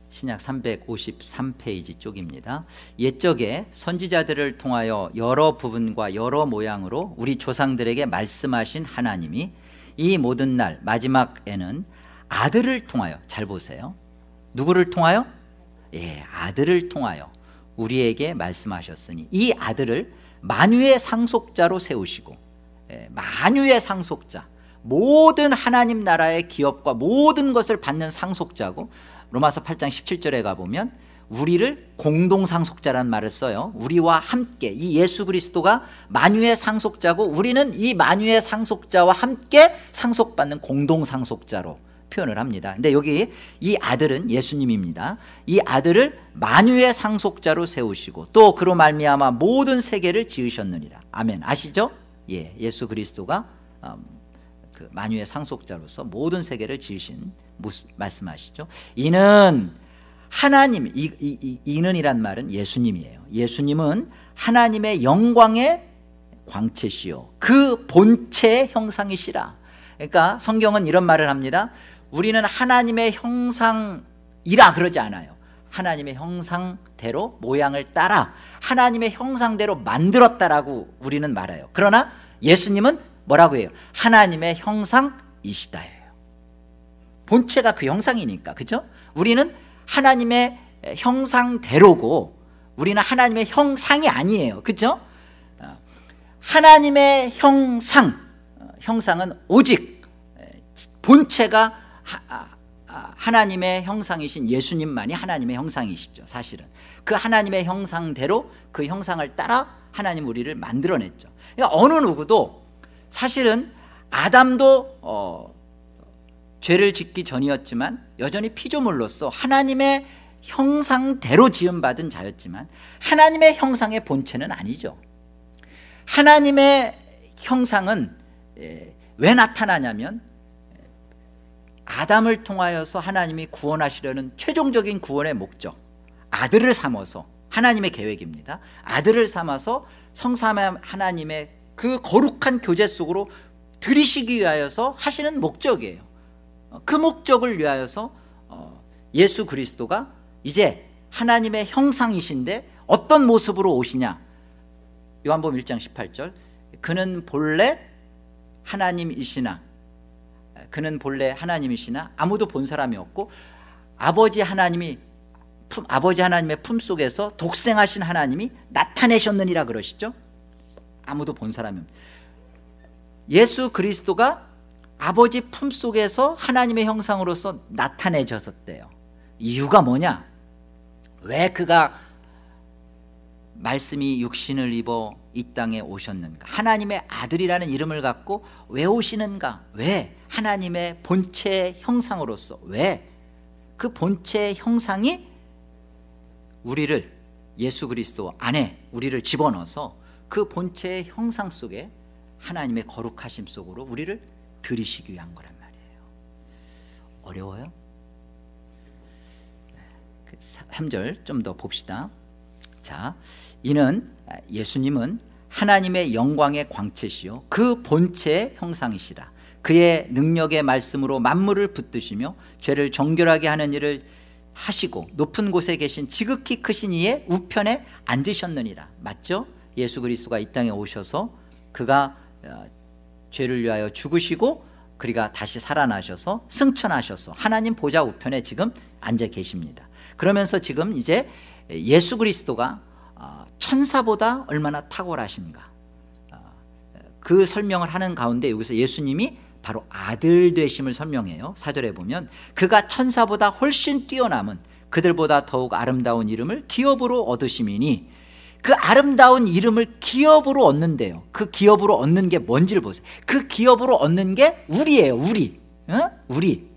신약 353페이지 쪽입니다. 옛적에 선지자들을 통하여 여러 부분과 여러 모양으로 우리 조상들에게 말씀하신 하나님이 이 모든 날 마지막에는 아들을 통하여 잘 보세요. 누구를 통하여? 예, 아들을 통하여 우리에게 말씀하셨으니 이 아들을 만유의 상속자로 세우시고 예, 만유의 상속자 모든 하나님 나라의 기업과 모든 것을 받는 상속자고 로마서 8장 17절에 가보면 우리를 공동상속자라는 말을 써요. 우리와 함께 이 예수 그리스도가 만유의 상속자고 우리는 이 만유의 상속자와 함께 상속받는 공동상속자로 표현을 합니다. 근데 여기 이 아들은 예수님입니다. 이 아들을 만유의 상속자로 세우시고 또 그로 말미암아 모든 세계를 지으셨느니라. 아멘. 아시죠? 예, 예수 그리스도가 음, 그 만유의 상속자로서 모든 세계를 지으신 말씀하시죠? 이는 하나님 이, 이, 이, 이 는이란 말은 예수님이에요. 예수님은 하나님의 영광의 광채시요. 그 본체의 형상이시라. 그러니까 성경은 이런 말을 합니다 우리는 하나님의 형상이라 그러지 않아요. 하나님의 형상대로 모양을 따라 하나님의 형상대로 만들었다라고 우리는 말해요. 그러나 예수님은 뭐라고 해요? 하나님의 형상이시다예요. 본체가 그 형상이니까 그죠? 우리는 하나님의 형상대로고 우리는 하나님의 형상이 아니에요. 그죠? 하나님의 형상 형상은 오직 본체가 하나님의 형상이신 예수님만이 하나님의 형상이시죠 사실은. 그 하나님의 형상대로 그 형상을 따라 하나님 우리를 만들어냈죠. 그러니까 어느 누구도 사실은 아담도 어, 죄를 짓기 전이었지만 여전히 피조물로서 하나님의 형상대로 지음받은 자였지만 하나님의 형상의 본체는 아니죠. 하나님의 형상은 왜 나타나냐면 아담을 통하여서 하나님이 구원하시려는 최종적인 구원의 목적 아들을 삼아서 하나님의 계획입니다. 아들을 삼아서 성삼 하나님의 그 거룩한 교제 속으로 들이시기 위하여서 하시는 목적이에요. 그 목적을 위하여서 어, 예수 그리스도가 이제 하나님의 형상이신데 어떤 모습으로 오시냐? 요한복음 1장 18절. 그는 본래 하나님이시나 그는 본래 하나님이시나 아무도 본 사람이 없고 아버지 하나님이 품, 아버지 하나님의 품 속에서 독생하신 하나님이 나타내셨느니라 그러시죠? 아무도 본 사람이 없 예수 그리스도가 아버지 품 속에서 하나님의 형상으로서 나타내졌었대요. 이유가 뭐냐? 왜 그가 말씀이 육신을 입어 이 땅에 오셨는가? 하나님의 아들이라는 이름을 갖고 왜 오시는가? 왜? 하나님의 본체 형상으로서 왜? 그 본체 형상이 우리를 예수 그리스도 안에 우리를 집어넣어서 그 본체의 형상 속에 하나님의 거룩하심 속으로 우리를 들이시기 위한 거란 말이에요. 어려워요? 3절 좀 더 봅시다 자, 이는 예수님은 하나님의 영광의 광채시요 그 본체의 형상이시라. 그의 능력의 말씀으로 만물을 붙드시며 죄를 정결하게 하는 일을 하시고 높은 곳에 계신 지극히 크신 이의 우편에 앉으셨느니라. 맞죠? 예수 그리스도가 이 땅에 오셔서 그가 어, 죄를 위하여 죽으시고 그리가 다시 살아나셔서 승천하셔서 하나님 보좌 우편에 지금 앉아 계십니다. 그러면서 지금 이제 예수 그리스도가 어, 천사보다 얼마나 탁월하신가 어, 그 설명을 하는 가운데 여기서 예수님이 바로 아들 되심을 설명해요. 사절에 보면 그가 천사보다 훨씬 뛰어남은 그들보다 더욱 아름다운 이름을 기업으로 얻으심이니 그 아름다운 이름을 기업으로 얻는데요. 그 기업으로 얻는 게 뭔지를 보세요. 그 기업으로 얻는 게 우리예요 우리. 어? 우리.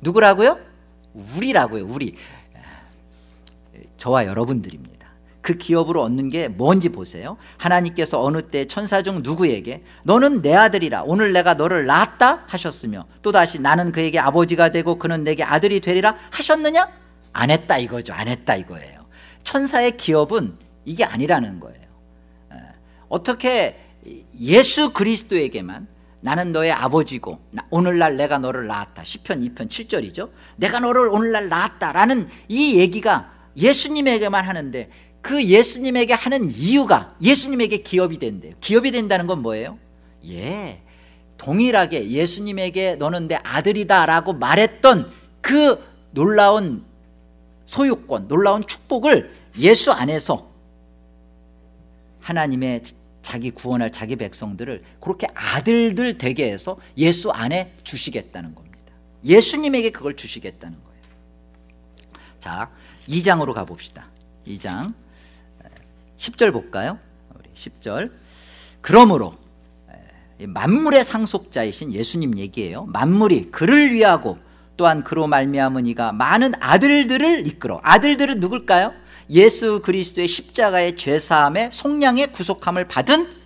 누구라고요? 우리라고요 우리 저와 여러분들입니다. 그 기업으로 얻는 게 뭔지 보세요. 하나님께서 어느 때 천사 중 누구에게 너는 내 아들이라 오늘 내가 너를 낳았다? 하셨으며 또다시 나는 그에게 아버지가 되고 그는 내게 아들이 되리라. 하셨느냐? 안 했다 이거죠. 안 했다 이거예요. 천사의 기업은 이게 아니라는 거예요. 어떻게 예수 그리스도에게만 나는 너의 아버지고 오늘날 내가 너를 낳았다. 10편 2편 7절이죠 내가 너를 오늘날 낳았다라는 이 얘기가 예수님에게만 하는데 그 예수님에게 하는 이유가 예수님에게 기업이 된대요. 기업이 된다는 건 뭐예요? 예, 동일하게 예수님에게 너는 내 아들이다 라고 말했던 그 놀라운 소유권 놀라운 축복을 예수 안에서 하나님의 자기 구원할 자기 백성들을 그렇게 아들들 되게 해서 예수 안에 주시겠다는 겁니다. 예수님에게 그걸 주시겠다는 거예요 자 2장으로 가봅시다. 2장. 10절 볼까요? 우리 10절. 그러므로 만물의 상속자이신 예수님 얘기예요. 만물이 그를 위하고 또한 그로 말미암은 이가 많은 아들들을 이끌어. 아들들은 누굴까요? 예수 그리스도의 십자가의 죄사함의 속량의 구속함을 받은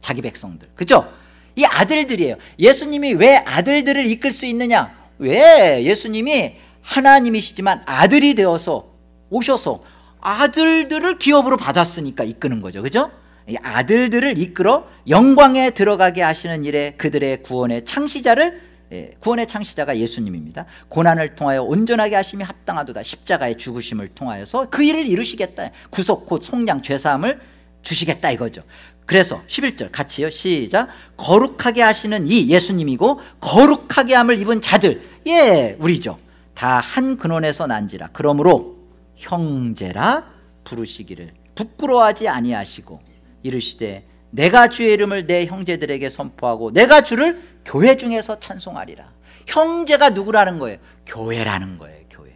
자기 백성들. 그죠? 이 아들들이에요. 예수님이 왜 아들들을 이끌 수 있느냐? 왜 예수님이 하나님이시지만 아들이 되어서 오셔서 아들들을 기업으로 받았으니까 이끄는 거죠. 그죠? 이 아들들을 이끌어 영광에 들어가게 하시는 일에 그들의 구원의 창시자를 예, 구원의 창시자가 예수님입니다. 고난을 통하여 온전하게 하심이 합당하도다. 십자가의 죽으심을 통하여서 그 일을 이루시겠다. 구속 곧 속량 죄사함을 주시겠다 이거죠. 그래서 11절 같이요. 시작. 거룩하게 하시는 이 예수님이고 거룩하게 함을 입은 자들. 예 우리죠 다 한 근원에서 난지라 그러므로 형제라 부르시기를 부끄러워하지 아니하시고 이르시되 내가 주의 이름을 내 형제들에게 선포하고 내가 주를 교회 중에서 찬송하리라 형제가 누구라는 거예요? 교회라는 거예요 교회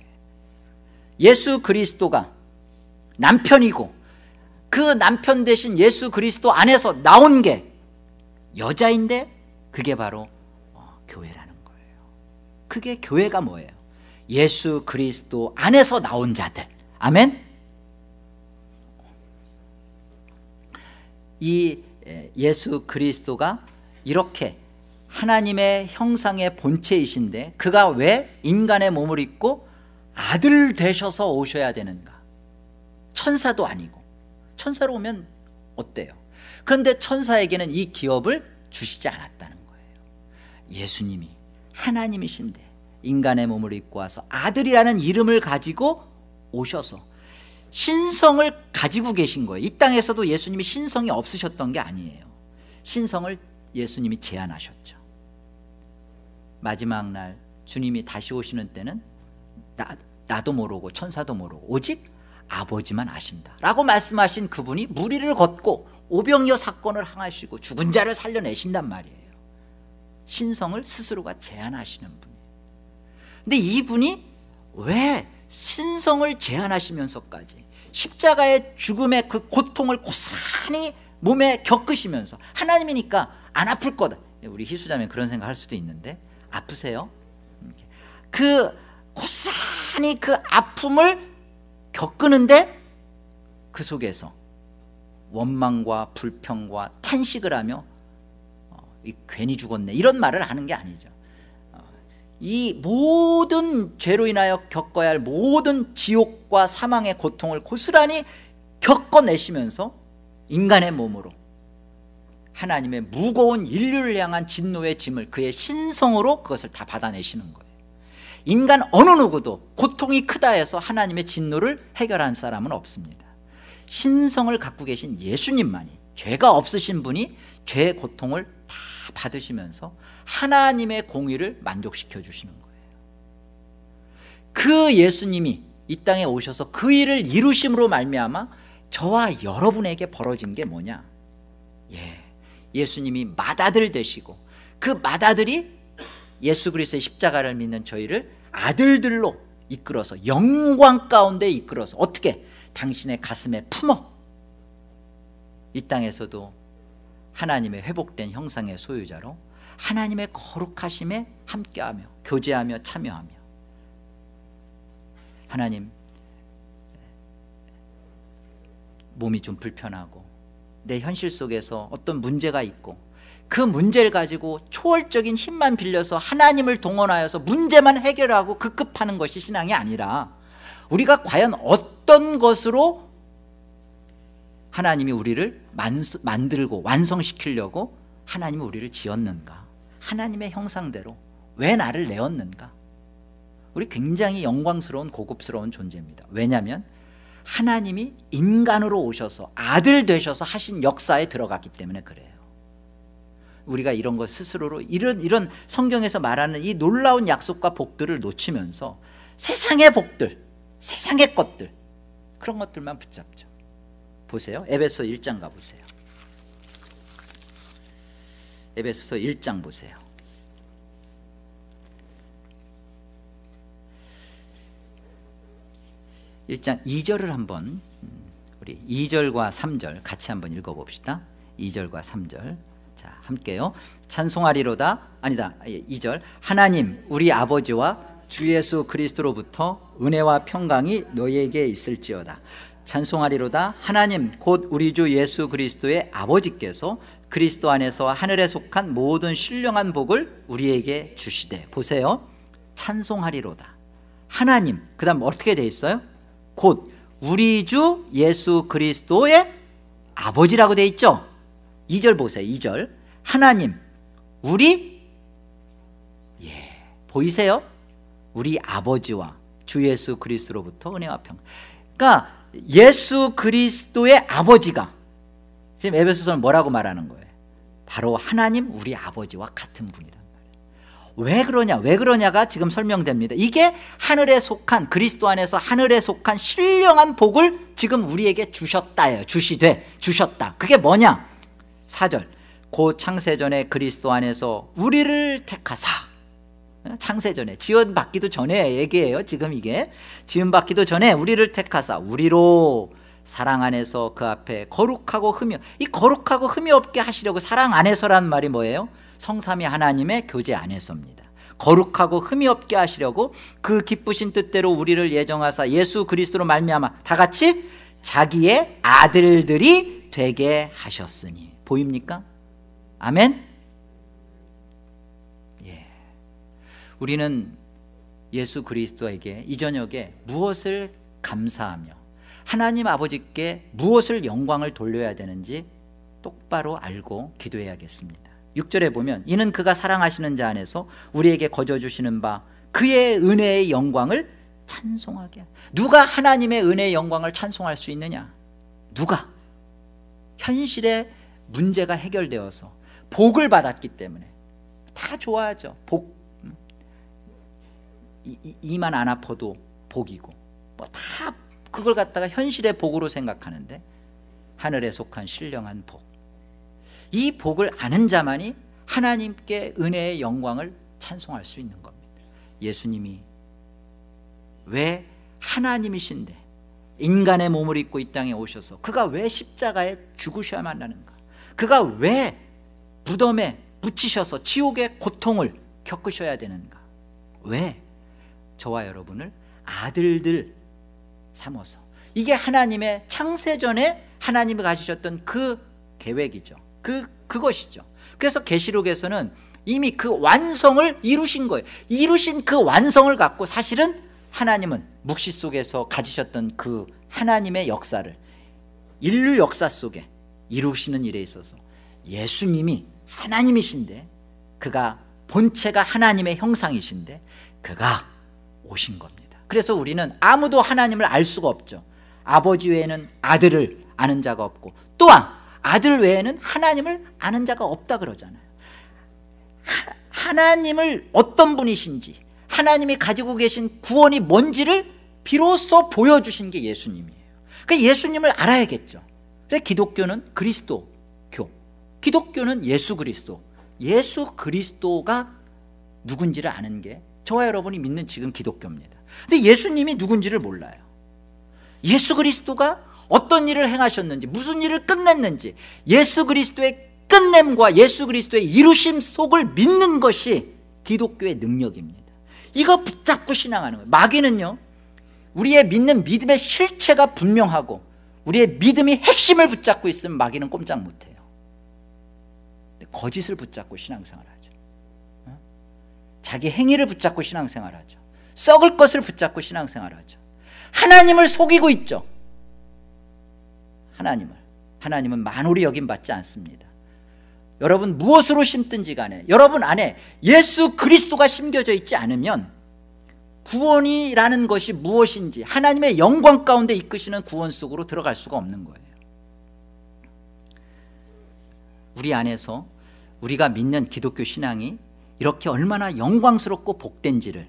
예수 그리스도가 남편이고 그 남편 대신 예수 그리스도 안에서 나온 게 여자인데 그게 바로 어, 교회라는 거예요 그게 교회가 뭐예요? 예수 그리스도 안에서 나온 자들. 아멘. 이 예수 그리스도가 이렇게 하나님의 형상의 본체이신데 그가 왜 인간의 몸을 입고 아들 되셔서 오셔야 되는가? 천사도 아니고. 천사로 오면 어때요? 그런데 천사에게는 이 기업을 주시지 않았다는 거예요. 예수님이 하나님이신데 인간의 몸을 입고 와서 아들이라는 이름을 가지고 오셔서 신성을 가지고 계신 거예요. 이 땅에서도 예수님이 신성이 없으셨던 게 아니에요. 신성을 예수님이 제안하셨죠. 마지막 날 주님이 다시 오시는 때는 나, 나도 모르고 천사도 모르고 오직 아버지만 아신다. 라고 말씀하신 그분이 무리를 걷고 오병이어 사건을 항하시고 죽은 자를 살려내신단 말이에요. 신성을 스스로가 제안하시는 분이에요 근데 이분이 왜 신성을 제한하시면서까지 십자가의 죽음의 그 고통을 고스란히 몸에 겪으시면서 하나님이니까 안 아플 거다 우리 희수자매 그런 생각 할 수도 있는데 아프세요? 그 고스란히 그 아픔을 겪는데 그 속에서 원망과 불평과 탄식을 하며 어, 괜히 죽었네 이런 말을 하는 게 아니죠 이 모든 죄로 인하여 겪어야 할 모든 지옥과 사망의 고통을 고스란히 겪어내시면서 인간의 몸으로 하나님의 무거운 인류를 향한 진노의 짐을 그의 신성으로 그것을 다 받아내시는 거예요. 인간 어느 누구도 고통이 크다 해서 하나님의 진노를 해결한 사람은 없습니다. 신성을 갖고 계신 예수님만이 죄가 없으신 분이 죄의 고통을 다 받으시면서 하나님의 공의를 만족시켜 주시는 거예요. 그 예수님이 이 땅에 오셔서 그 일을 이루심으로 말미암아 저와 여러분에게 벌어진 게 뭐냐? 예, 예수님이 맏아들 되시고 그 맏아들이 예수 그리스도의 십자가를 믿는 저희를 아들들로 이끌어서 영광 가운데 이끌어서 어떻게? 당신의 가슴에 품어 이 땅에서도 하나님의 회복된 형상의 소유자로 하나님의 거룩하심에 함께하며 교제하며 참여하며. 하나님 몸이 좀 불편하고 내 현실 속에서 어떤 문제가 있고 그 문제를 가지고 초월적인 힘만 빌려서 하나님을 동원하여서 문제만 해결하고 급급하는 것이 신앙이 아니라 우리가 과연 어떤 것으로 하나님이 우리를 만들고 완성시키려고 하나님이 우리를 지었는가? 하나님의 형상대로 왜 나를 내었는가? 우리 굉장히 영광스러운 고급스러운 존재입니다. 왜냐하면 하나님이 인간으로 오셔서 아들 되셔서 하신 역사에 들어갔기 때문에 그래요. 우리가 이런 것 스스로로 이런 이런 성경에서 말하는 이 놀라운 약속과 복들을 놓치면서 세상의 복들 세상의 것들 그런 것들만 붙잡죠 보세요. 에베소 1장 가보세요. 에베소서 1장 보세요. 1장 2절을 한번 음, 우리 2절과 3절 같이 한번 읽어봅시다. 2절과 3절. 자 함께요. 찬송하리로다. 아니다. 2절. 하나님 우리 아버지와 주 예수 그리스도로부터 은혜와 평강이 너희에게 있을지어다 찬송하리로다. 하나님 곧 우리 주 예수 그리스도의 아버지께서 그리스도 안에서 하늘에 속한 모든 신령한 복을 우리에게 주시되 보세요. 찬송하리로다. 하나님 그 다음 어떻게 돼 있어요? 곧 우리 주 예수 그리스도의 아버지라고 돼 있죠? 2절 보세요 2절. 하나님 우리 예 보이세요? 우리 아버지와 주 예수 그리스도로부터 은혜와 평. 그러니까 예수 그리스도의 아버지가 지금 에베소서는 뭐라고 말하는 거예요? 바로 하나님 우리 아버지와 같은 분이란 말이에요. 왜 그러냐? 왜 그러냐가 지금 설명됩니다. 이게 하늘에 속한 그리스도 안에서 하늘에 속한 신령한 복을 지금 우리에게 주셨다예요. 주시되 주셨다. 그게 뭐냐? 4절. 고 창세전에 그리스도 안에서 우리를 택하사 창세 전에 지원받기도 전에 얘기해요 지금 이게 지원받기도 전에 우리를 택하사 우리로 사랑 안에서 그 앞에 거룩하고 흠이 이 거룩하고 흠이 없게 하시려고 사랑 안에서란 말이 뭐예요? 성삼위 하나님의 교제 안에서입니다 거룩하고 흠이 없게 하시려고 그 기쁘신 뜻대로 우리를 예정하사 예수 그리스도로 말미암아 다 같이 자기의 아들들이 되게 하셨으니 보입니까? 아멘? 우리는 예수 그리스도에게 이 저녁에 무엇을 감사하며 하나님 아버지께 무엇을 영광을 돌려야 되는지 똑바로 알고 기도해야겠습니다. 6절에 보면 이는 그가 사랑하시는 자 안에서 우리에게 거저주시는 바 그의 은혜의 영광을 찬송하게 누가 하나님의 은혜의 영광을 찬송할 수 있느냐? 누가? 현실의 문제가 해결되어서 복을 받았기 때문에. 다 좋아하죠. 복 음. 이, 만안 아파도 복이고. 뭐 다 그걸 갖다가 현실의 복으로 생각하는데 하늘에 속한 신령한 복 이 복을 아는 자만이 하나님께 은혜의 영광을 찬송할 수 있는 겁니다. 예수님이 왜 하나님이신데 인간의 몸을 입고 이 땅에 오셔서 그가 왜 십자가에 죽으셔야만 하는가? 그가 왜 무덤에 묻히셔서 지옥의 고통을 겪으셔야 되는가? 왜 저와 여러분을 아들들 삼어서 이게 하나님의 창세전에 하나님이 가지셨던 그 계획이죠. 그, 그것이죠. 그래서 계시록에서는 이미 그 완성을 이루신 거예요. 이루신 그 완성을 갖고 사실은 하나님은 묵시 속에서 가지셨던 그 하나님의 역사를 인류 역사 속에 이루시는 일에 있어서 예수님이 하나님이신데 그가 본체가 하나님의 형상이신데 그가 오신 겁니다. 그래서 우리는 아무도 하나님을 알 수가 없죠. 아버지 외에는 아들을 아는 자가 없고 또한 아들 외에는 하나님을 아는 자가 없다 그러잖아요. 하나님을 어떤 분이신지 하나님이 가지고 계신 구원이 뭔지를 비로소 보여주신 게 예수님이에요. 그 예수님을 알아야겠죠. 그래 기독교는 그리스도 기독교는 예수 그리스도. 예수 그리스도가 누군지를 아는 게 저와 여러분이 믿는 지금 기독교입니다. 근데 예수님이 누군지를 몰라요. 예수 그리스도가 어떤 일을 행하셨는지 무슨 일을 끝냈는지 예수 그리스도의 끝냄과 예수 그리스도의 이루심 속을 믿는 것이 기독교의 능력입니다. 이거 붙잡고 신앙하는 거예요. 마귀는요 우리의 믿는 믿음의 실체가 분명하고 우리의 믿음이 핵심을 붙잡고 있으면 마귀는 꼼짝 못해요. 거짓을 붙잡고 신앙생활 하죠 어? 자기 행위를 붙잡고 신앙생활 하죠. 썩을 것을 붙잡고 신앙생활 하죠. 하나님을 속이고 있죠. 하나님을. 하나님은 만홀이 여김받지 않습니다. 여러분 무엇으로 심든지 간에 여러분 안에 예수 그리스도가 심겨져 있지 않으면 구원이라는 것이 무엇인지 하나님의 영광 가운데 이끄시는 구원 속으로 들어갈 수가 없는 거예요. 우리 안에서 우리가 믿는 기독교 신앙이 이렇게 얼마나 영광스럽고 복된지를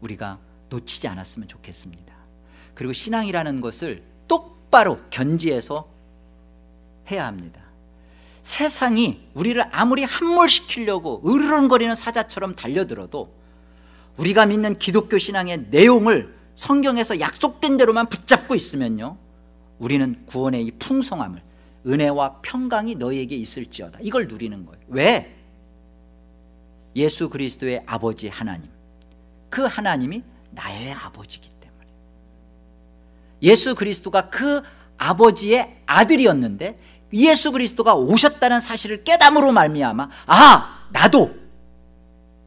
우리가 놓치지 않았으면 좋겠습니다. 그리고 신앙이라는 것을 똑바로 견지해서 해야 합니다. 세상이 우리를 아무리 함몰시키려고 으르렁거리는 사자처럼 달려들어도 우리가 믿는 기독교 신앙의 내용을 성경에서 약속된 대로만 붙잡고 있으면요 우리는 구원의 이 풍성함을 은혜와 평강이 너희에게 있을지어다. 이걸 누리는 거예요. 왜? 예수 그리스도의 아버지 하나님. 그 하나님이 나의 아버지이기 때문에. 예수 그리스도가 그 아버지의 아들이었는데 예수 그리스도가 오셨다는 사실을 깨담으로 말미암아 아 나도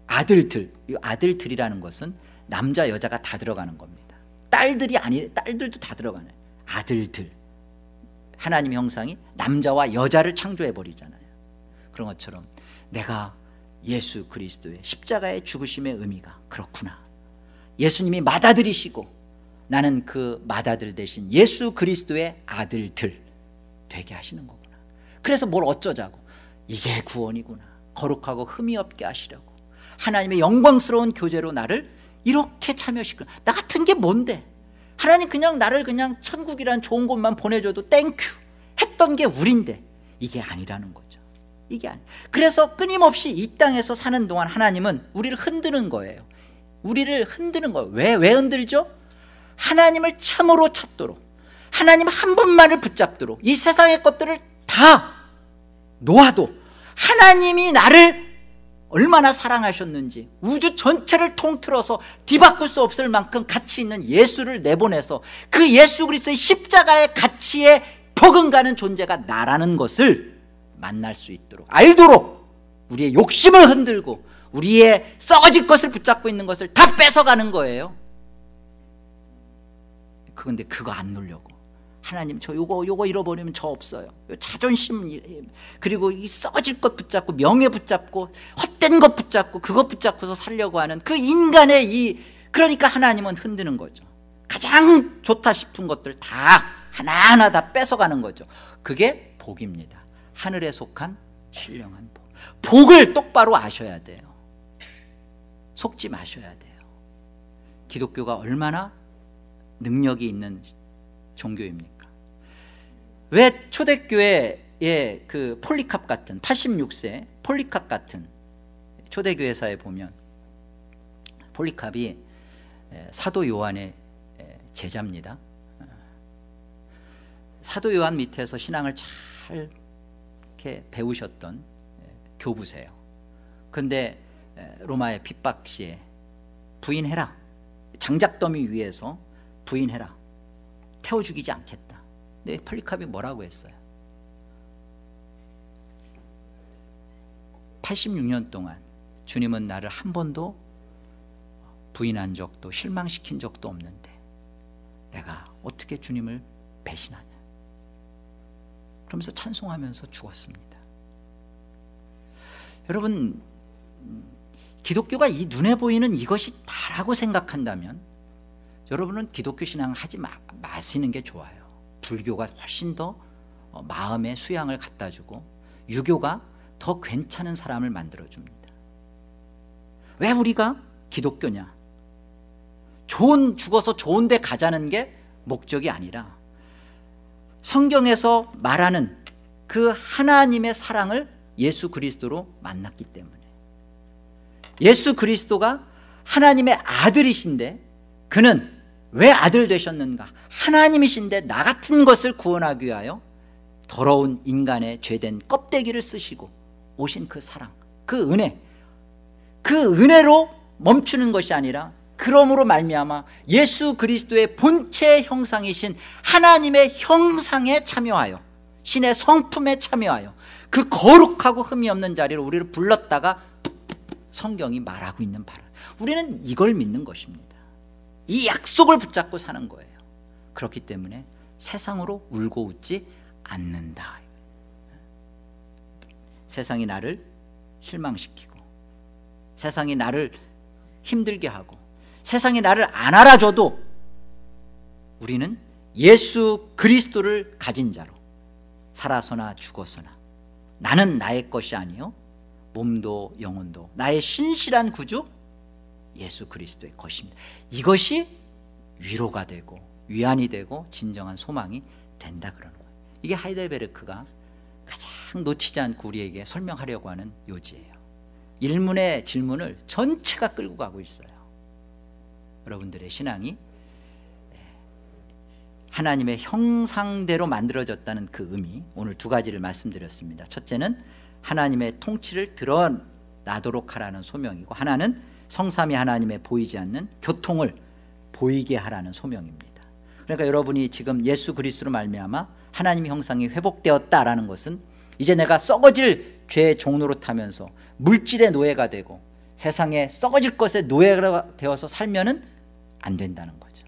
아들들 이 아들들이라는 것은 남자 여자가 다 들어가는 겁니다. 딸들이 아니 딸들도 다 들어가네. 아들들. 하나님의 형상이 남자와 여자를 창조해 버리잖아요. 그런 것처럼 내가 예수 그리스도의 십자가의 죽으심의 의미가 그렇구나. 예수님이 맏아들이시고 나는 그 맏아들 대신 예수 그리스도의 아들들 되게 하시는 거구나. 그래서 뭘 어쩌자고? 이게 구원이구나. 거룩하고 흠이 없게 하시려고. 하나님의 영광스러운 교제로 나를 이렇게 참여시켜. 나 같은 게 뭔데? 하나님 그냥 나를 그냥 천국이란 좋은 곳만 보내줘도 thank you 했던 게 우린데 이게 아니라는 거죠 이게 아니 그래서 끊임없이 이 땅에서 사는 동안 하나님은 우리를 흔드는 거예요 우리를 흔드는 거예요 왜, 왜 흔들죠? 하나님을 참으로 찾도록 하나님 한 분만을 붙잡도록 이 세상의 것들을 다 놓아도 하나님이 나를 얼마나 사랑하셨는지 우주 전체를 통틀어서 뒤바꿀 수 없을 만큼 가치 있는 예수를 내보내서 그 예수 그리스도의 십자가의 가치에 버금가는 존재가 나라는 것을 만날 수 있도록 알도록 우리의 욕심을 흔들고 우리의 썩어질 것을 붙잡고 있는 것을 다 뺏어가는 거예요. 그런데 그거 안 누려고. 하나님 저 요거 요거 잃어버리면 저 없어요. 자존심 그리고 이 썩어질 것 붙잡고 명예 붙잡고 헛된 것 붙잡고 그것 붙잡고서 살려고 하는 그 인간의 이 그러니까 하나님은 흔드는 거죠. 가장 좋다 싶은 것들 다 하나하나 다 뺏어가는 거죠. 그게 복입니다 하늘에 속한 신령한 복. 복을 똑바로 아셔야 돼요. 속지 마셔야 돼요. 기독교가 얼마나 능력이 있는 종교입니까? 왜 초대교회의 그 폴리캅 같은 86세 폴리캅 같은 초대교회사에 보면 폴리캅이 사도 요한의 제자입니다. 사도 요한 밑에서 신앙을 잘 이렇게 배우셨던 교부세요. 근데 로마의 핍박 시에 부인해라. 장작더미 위에서 부인해라. 태워 죽이지 않겠다. 근데 폴리캅이 뭐라고 했어요? 86년 동안 주님은 나를 한 번도 부인한 적도 실망시킨 적도 없는데 내가 어떻게 주님을 배신하냐 그러면서 찬송하면서 죽었습니다. 여러분 기독교가 이 눈에 보이는 이것이 다라고 생각한다면 여러분은 기독교 신앙 하지 마, 마시는 게 좋아요. 불교가 훨씬 더 어, 마음의 수양을 갖다 주고 유교가 더 괜찮은 사람을 만들어 줍니다. 왜 우리가 기독교냐? 좋은 죽어서 좋은 데 가자는 게 목적이 아니라 성경에서 말하는 그 하나님의 사랑을 예수 그리스도로 만났기 때문에. 예수 그리스도가 하나님의 아들이신데 그는 왜 아들 되셨는가? 하나님이신데 나 같은 것을 구원하기 위하여 더러운 인간의 죄된 껍데기를 쓰시고 오신 그 사랑 그 은혜. 그 은혜로 멈추는 것이 아니라 그러므로 말미암아 예수 그리스도의 본체 형상이신 하나님의 형상에 참여하여 신의 성품에 참여하여 그 거룩하고 흠이 없는 자리로 우리를 불렀다가 성경이 말하고 있는 바라. 우리는 이걸 믿는 것입니다. 이 약속을 붙잡고 사는 거예요. 그렇기 때문에 세상으로 울고 웃지 않는다. 세상이 나를 실망시키고 세상이 나를 힘들게 하고 세상이 나를 안 알아줘도 우리는 예수 그리스도를 가진 자로 살아서나 죽어서나 나는 나의 것이 아니요 몸도 영혼도 나의 신실한 구주 예수 그리스도의 것입니다. 이것이 위로가 되고 위안이 되고 진정한 소망이 된다 그러는 거예요. 이게 하이델베르크가 가장 놓치지 않고 우리에게 설명하려고 하는 요지예요. 일문의 질문을 전체가 끌고 가고 있어요 여러분들의 신앙이 하나님의 형상대로 만들어졌다는 그 의미 오늘 두 가지를 말씀드렸습니다. 첫째는 하나님의 통치를 드러나도록 하라는 소명이고 하나는 성삼위 하나님의 보이지 않는 교통을 보이게 하라는 소명입니다. 그러니까 여러분이 지금 예수 그리스도로 말미암아 하나님의 형상이 회복되었다라는 것은 이제 내가 썩어질 죄의 종로로 타면서 물질의 노예가 되고 세상에 썩어질 것에 노예가 되어서 살면 은 안 된다는 거죠.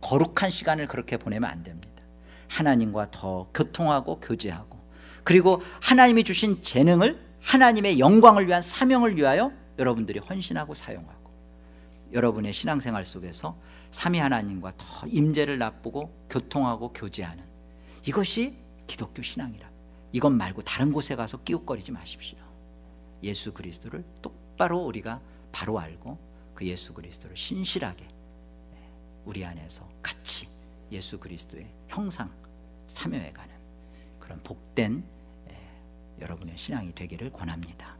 거룩한 시간을 그렇게 보내면 안 됩니다. 하나님과 더 교통하고 교제하고 그리고 하나님이 주신 재능을 하나님의 영광을 위한 사명을 위하여 여러분들이 헌신하고 사용하고 여러분의 신앙생활 속에서 삼위 하나님과 더 임재를 납보고 교통하고 교제하는 이것이 기독교 신앙이라. 이것 말고 다른 곳에 가서 끼웃거리지 마십시오. 예수 그리스도를 똑바로 우리가 바로 알고 그 예수 그리스도를 신실하게 우리 안에서 같이 예수 그리스도의 형상 참여해가는 그런 복된 여러분의 신앙이 되기를 권합니다